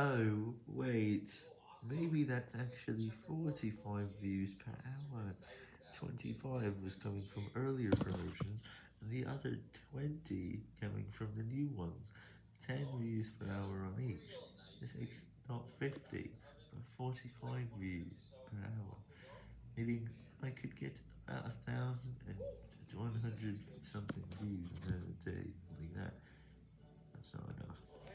Oh, wait, maybe that's actually 45 views per hour, 25 was coming from earlier promotions, and the other 20 coming from the new ones, 10 views per hour on each, this makes not 50, but 45 views per hour, meaning I could get about 1,000 and and 100 something views in a day, like that, that's not enough.